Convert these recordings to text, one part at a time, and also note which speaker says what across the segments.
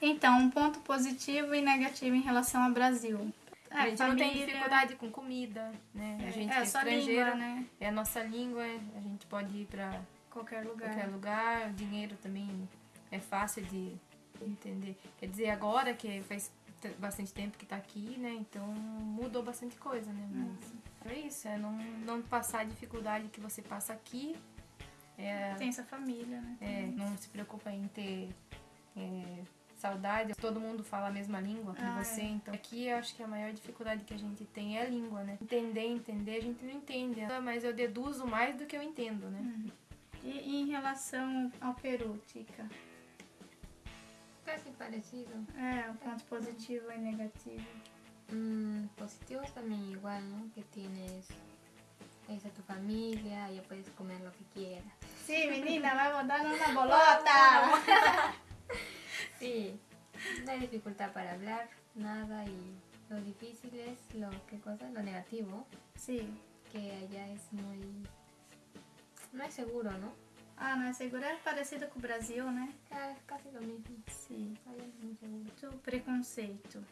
Speaker 1: Então, um ponto positivo e negativo em relação ao Brasil.
Speaker 2: É, a gente família... não tem dificuldade com comida, né?
Speaker 1: É,
Speaker 2: a gente
Speaker 1: é,
Speaker 2: é estrangeira,
Speaker 1: língua, né?
Speaker 2: é a nossa língua, a gente pode ir para
Speaker 1: qualquer lugar.
Speaker 2: qualquer lugar. O dinheiro também é fácil de entender. Quer dizer, agora que faz bastante tempo que tá aqui, né? Então mudou bastante coisa, né? Mas hum. é isso, é não, não passar a dificuldade que você passa aqui. É,
Speaker 1: tem essa família, né?
Speaker 2: É, não se preocupa em ter é, saudade, todo mundo fala a mesma língua com ah, você, é. então aqui eu acho que a maior dificuldade que a gente tem é a língua, né? Entender, entender, a gente não entende, mas eu deduzo mais do que eu entendo, né?
Speaker 1: Uhum. E em relação ao Peru, Tica?
Speaker 3: Casi parecido.
Speaker 1: É, um ponto positivo e negativo.
Speaker 3: Mm, positivos también igual, ¿no? Que tienes esa tu familia, ya puedes comer lo que quieras.
Speaker 1: Sí, menina, vamos a dar una bolota.
Speaker 3: Sí, no hay dificultad para hablar, nada, y lo difícil es lo, ¿qué cosa? Lo negativo.
Speaker 1: Sí.
Speaker 3: Que allá es muy... no es seguro, ¿no?
Speaker 1: Ah, não é seguro, é parecido com o Brasil, né?
Speaker 3: É, quase o mesmo.
Speaker 1: Sim.
Speaker 3: É muito seguro.
Speaker 1: preconceito.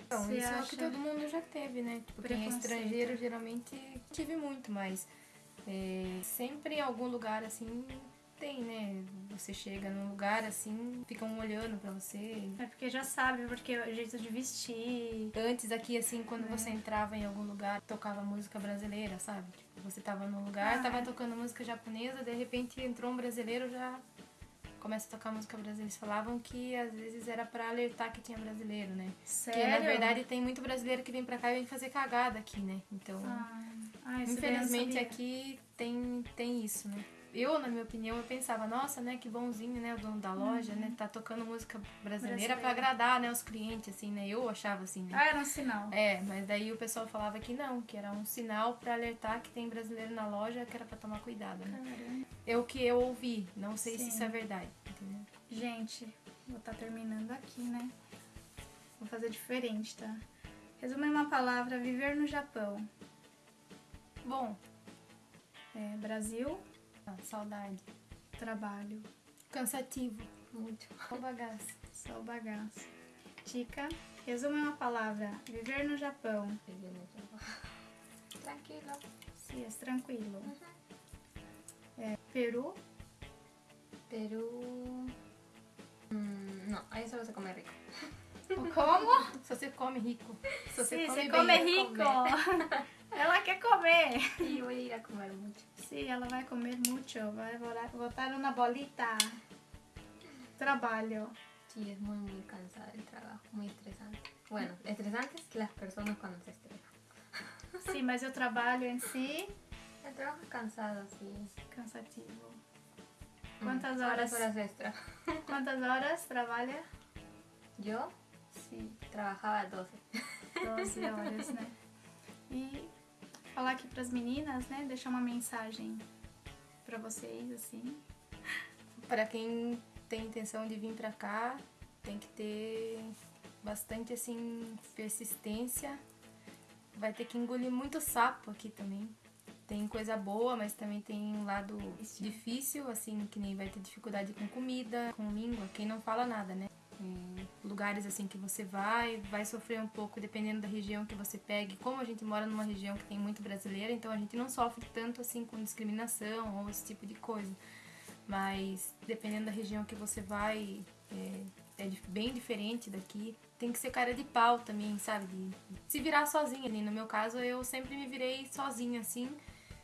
Speaker 2: Então, Você isso acha... é o que todo mundo já teve, né? Tipo, quem é estrangeiro geralmente tive muito, mas é, sempre em algum lugar assim tem, né? Você chega num lugar assim, ficam olhando pra você.
Speaker 1: É porque já sabe, porque é o jeito de vestir.
Speaker 2: Antes aqui, assim, quando é. você entrava em algum lugar, tocava música brasileira, sabe? Tipo, você tava num lugar, ah, tava é. tocando música japonesa, de repente entrou um brasileiro, já começa a tocar música brasileira. Eles falavam que às vezes era para alertar que tinha brasileiro, né?
Speaker 1: Sério?
Speaker 2: Porque na verdade tem muito brasileiro que vem pra cá e vem fazer cagada aqui, né? Então,
Speaker 1: ah. Ah,
Speaker 2: infelizmente aqui tem, tem isso, né? Eu, na minha opinião, eu pensava, nossa, né, que bonzinho, né, o dono da loja, né, uhum. né, tá tocando música brasileira para agradar, né, os clientes, assim, né, eu achava assim, né.
Speaker 1: Ah, era um sinal.
Speaker 2: É, mas daí o pessoal falava que não, que era um sinal para alertar que tem brasileiro na loja, que era para tomar cuidado, né.
Speaker 1: Caramba.
Speaker 2: É o que eu ouvi, não sei Sim. se isso é verdade, entendeu?
Speaker 1: Gente, vou estar tá terminando aqui, né, vou fazer diferente, tá? Resume uma palavra, viver no Japão.
Speaker 2: Bom,
Speaker 1: é, Brasil,
Speaker 2: saudade.
Speaker 1: Trabalho.
Speaker 2: Cansativo.
Speaker 1: Muito.
Speaker 2: Só bagaço.
Speaker 1: Só bagaço. Tica, resume uma palavra. Viver no Japão.
Speaker 3: Viver no Japão. Tranquilo.
Speaker 1: Sim, é tranquilo. Uhum. É, Peru.
Speaker 3: Peru... Hum, não, aí só você come rico.
Speaker 1: Como?
Speaker 2: Só você come rico.
Speaker 1: Você Sim, come, você come rico. Ela comer.
Speaker 3: E eu ir a comer muito.
Speaker 1: Sim, ela vai comer muito. Vai botar uma bolita. Trabalho.
Speaker 3: Sí, es muy, muy cansada el trabajo, muy estresante. Bueno, estresante es las personas cuando se estresan.
Speaker 1: Sim, mas o trabalho em si...
Speaker 3: El trabajo es cansado, sí.
Speaker 1: Cansativo. ¿Cuántas
Speaker 3: mm,
Speaker 1: horas?
Speaker 3: horas extra.
Speaker 1: ¿Cuántas horas trabalha?
Speaker 3: ¿Yo?
Speaker 1: Sí.
Speaker 3: Trabajaba 12.
Speaker 1: 12 horas? E falar aqui para as meninas, né? Deixar uma mensagem para vocês, assim.
Speaker 2: Para quem tem intenção de vir para cá, tem que ter bastante, assim, persistência. Vai ter que engolir muito sapo aqui também. Tem coisa boa, mas também tem um lado difícil, assim, que nem vai ter dificuldade com comida, com língua, quem não fala nada, né? Lugares assim que você vai, vai sofrer um pouco dependendo da região que você pegue. Como a gente mora numa região que tem muito brasileira, então a gente não sofre tanto assim com discriminação ou esse tipo de coisa. Mas dependendo da região que você vai, é, é bem diferente daqui. Tem que ser cara de pau também, sabe? De se virar sozinha. E no meu caso, eu sempre me virei sozinha assim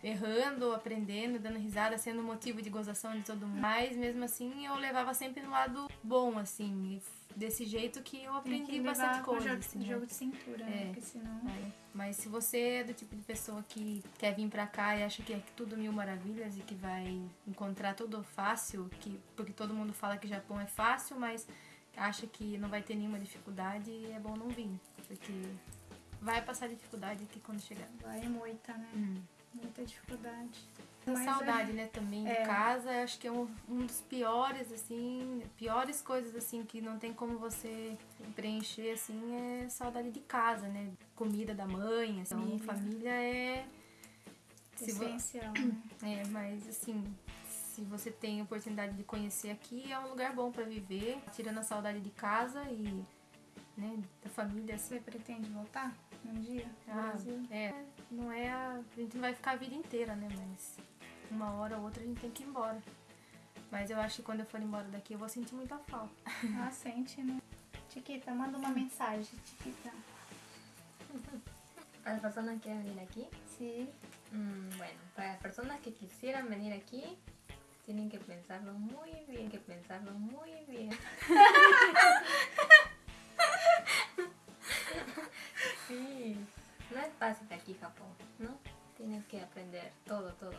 Speaker 2: errando, aprendendo, dando risada, sendo motivo de gozação de todo mundo. Mas mesmo assim eu levava sempre no lado bom, assim, desse jeito que eu aprendi que bastante coisa.
Speaker 1: Jogo, assim, jogo de cintura, né? é, né? Porque senão.
Speaker 2: É. Mas se você é do tipo de pessoa que quer vir pra cá e acha que é tudo mil maravilhas e que vai encontrar tudo fácil, que, porque todo mundo fala que Japão é fácil, mas acha que não vai ter nenhuma dificuldade, é bom não vir. Porque vai passar dificuldade aqui quando chegar.
Speaker 1: Vai muita, né?
Speaker 2: Hum
Speaker 1: muita dificuldade.
Speaker 2: Mas saudade, é, né, também de é. casa, acho que é um, um dos piores, assim, piores coisas, assim, que não tem como você preencher, assim, é saudade de casa, né, comida da mãe, assim, família, família é...
Speaker 1: Essencial,
Speaker 2: né? É, mas, assim, se você tem oportunidade de conhecer aqui, é um lugar bom para viver, tirando a saudade de casa e né, da família. Assim.
Speaker 1: Você pretende voltar um dia no
Speaker 2: Ah,
Speaker 1: Brasil?
Speaker 2: é, não é a, a gente não vai ficar a vida inteira, né? Mas uma hora ou outra a gente tem que ir embora. Mas eu acho que quando eu for embora daqui eu vou sentir muita falta.
Speaker 1: Ah, sente, né? Chiquita, manda uma mensagem, Chiquita.
Speaker 3: Para las personas que venir aquí,
Speaker 1: Sim.
Speaker 3: mm, bueno, para las personas que quisieran venir aquí, tienen que pensarlo muy bien, que pensarlo muy bien. fácil aquí Japón, ¿no? Tienes que aprender todo, todo.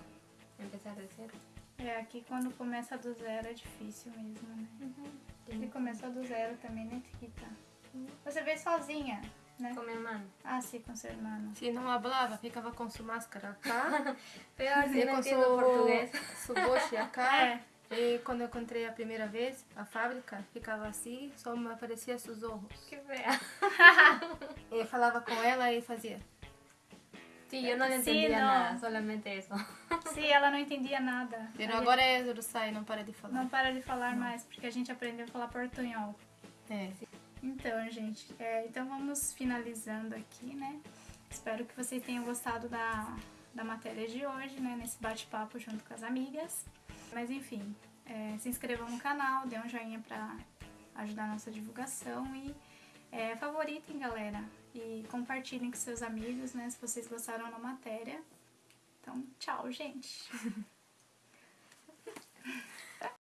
Speaker 3: Empezar de cero.
Speaker 1: É, aqui quando começa do zero é difícil mesmo, né? Ele
Speaker 3: Tienes
Speaker 1: começou do zero também, né, Chiquita? Você veio sozinha, né?
Speaker 3: con mi hermano.
Speaker 1: Ah, sim, com seu irmão.
Speaker 2: Se não hablava, ficava com sua máscara cá,
Speaker 3: Peor si
Speaker 2: e
Speaker 3: no
Speaker 2: com
Speaker 3: entiendo
Speaker 2: seu
Speaker 3: portugués.
Speaker 2: suboshi cá.
Speaker 1: É,
Speaker 2: E quando eu encontrei a primeira vez, a fábrica ficava assim, só me aparecia seus olhos.
Speaker 3: Qué fea.
Speaker 2: Eu falava com ela e fazia.
Speaker 3: Sí, yo no le
Speaker 1: Sí,
Speaker 3: entendía
Speaker 1: no.
Speaker 3: nada, solamente eso.
Speaker 1: sim, ela não entendia nada.
Speaker 2: Pero
Speaker 1: Aí
Speaker 2: agora é Zurusai, não para de falar.
Speaker 1: Não para de falar mais, porque a gente aprendeu a falar portunhol.
Speaker 2: É.
Speaker 1: Então, gente, é, então vamos finalizando aqui, né? Espero que vocês tenham gostado da, da matéria de hoje, né? Nesse bate-papo junto com as amigas. Mas enfim, é, se inscrevam no canal, dê um joinha pra ajudar a nossa divulgação e é, favoritem, galera. E compartilhem com seus amigos, né? Se vocês gostaram da matéria. Então, tchau, gente!